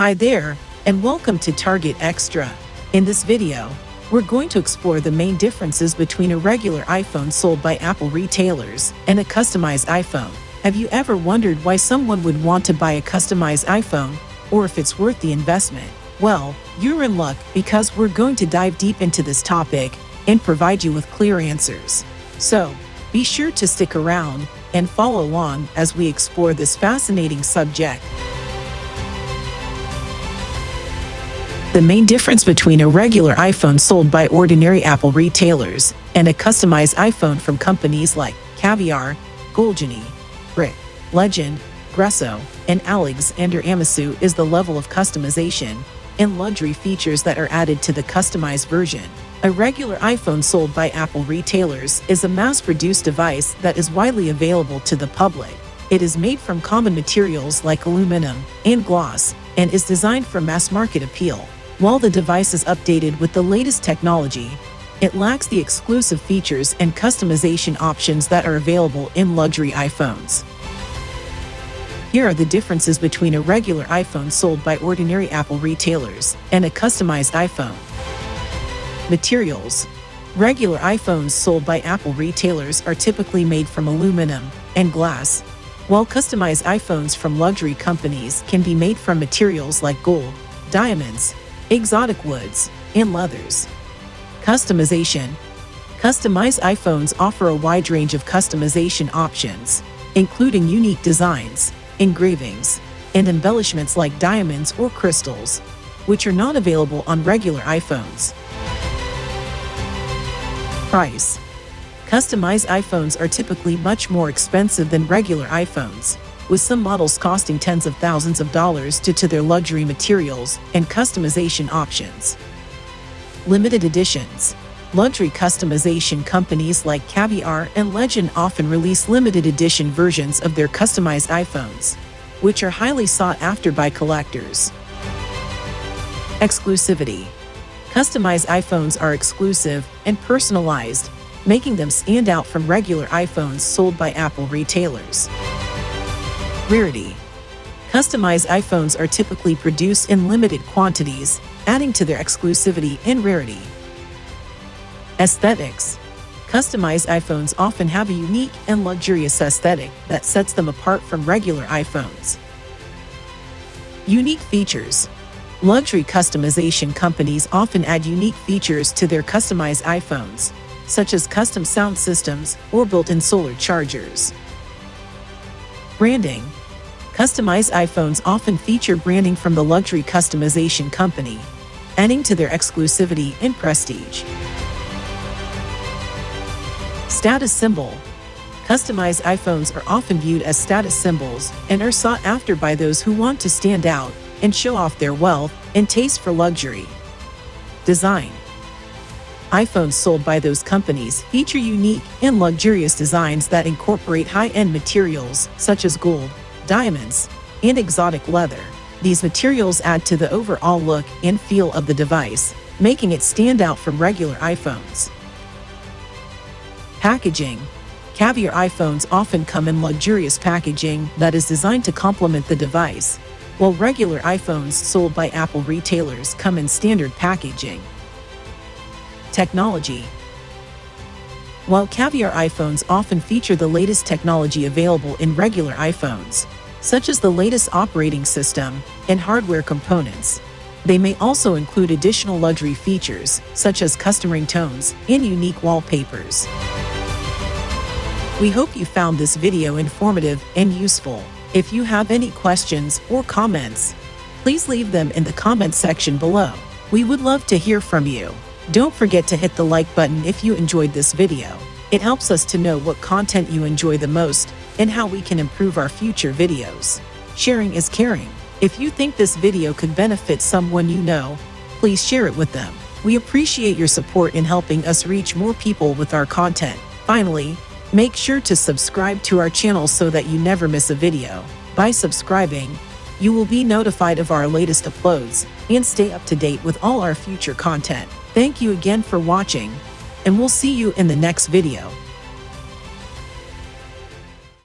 Hi there, and welcome to Target Extra. In this video, we're going to explore the main differences between a regular iPhone sold by Apple retailers and a customized iPhone. Have you ever wondered why someone would want to buy a customized iPhone, or if it's worth the investment? Well, you're in luck because we're going to dive deep into this topic and provide you with clear answers. So, be sure to stick around and follow along as we explore this fascinating subject. The main difference between a regular iPhone sold by ordinary Apple retailers and a customized iPhone from companies like Caviar, Goldgenie, Brikk, Legend, Gresso, and Alexander Amosu is the level of customization and luxury features that are added to the customized version. A regular iPhone sold by Apple retailers is a mass-produced device that is widely available to the public. It is made from common materials like aluminum and gloss and is designed for mass-market appeal. While the device is updated with the latest technology, it lacks the exclusive features and customization options that are available in luxury iPhones. Here are the differences between a regular iPhone sold by ordinary Apple retailers and a customized iPhone. Materials Regular iPhones sold by Apple retailers are typically made from aluminum and glass, while customized iPhones from luxury companies can be made from materials like gold, diamonds, exotic woods, and leathers. Customization Customized iPhones offer a wide range of customization options, including unique designs, engravings, and embellishments like diamonds or crystals, which are not available on regular iPhones. Price Customized iPhones are typically much more expensive than regular iPhones, with some models costing tens of thousands of dollars due to their luxury materials and customization options. Limited editions Luxury customization companies like Caviar and Legend often release limited edition versions of their customized iPhones, which are highly sought after by collectors. Exclusivity Customized iPhones are exclusive and personalized, making them stand out from regular iPhones sold by Apple retailers. Rarity Customized iPhones are typically produced in limited quantities, adding to their exclusivity and rarity. Aesthetics Customized iPhones often have a unique and luxurious aesthetic that sets them apart from regular iPhones. Unique features Luxury customization companies often add unique features to their customized iPhones, such as custom sound systems or built-in solar chargers. Branding Customized iPhones often feature branding from the luxury customization company, adding to their exclusivity and prestige. Status Symbol Customized iPhones are often viewed as status symbols and are sought after by those who want to stand out and show off their wealth and taste for luxury. Design iPhones sold by those companies feature unique and luxurious designs that incorporate high-end materials such as gold, diamonds, and exotic leather. These materials add to the overall look and feel of the device, making it stand out from regular iPhones. Packaging Caviar iPhones often come in luxurious packaging that is designed to complement the device, while regular iPhones sold by Apple retailers come in standard packaging. Technology While Caviar iPhones often feature the latest technology available in regular iPhones, such as the latest operating system and hardware components, they may also include additional luxury features, such as custom ringtones and unique wallpapers. We hope you found this video informative and useful. If you have any questions or comments, please leave them in the comment section below. We would love to hear from you. Don't forget to hit the like button if you enjoyed this video. It helps us to know what content you enjoy the most and how we can improve our future videos. Sharing is caring. If you think this video could benefit someone you know, please share it with them. We appreciate your support in helping us reach more people with our content. Finally, Make sure to subscribe to our channel so that you never miss a video. By subscribing, you will be notified of our latest uploads and stay up to date with all our future content. Thank you again for watching, and we'll see you in the next video.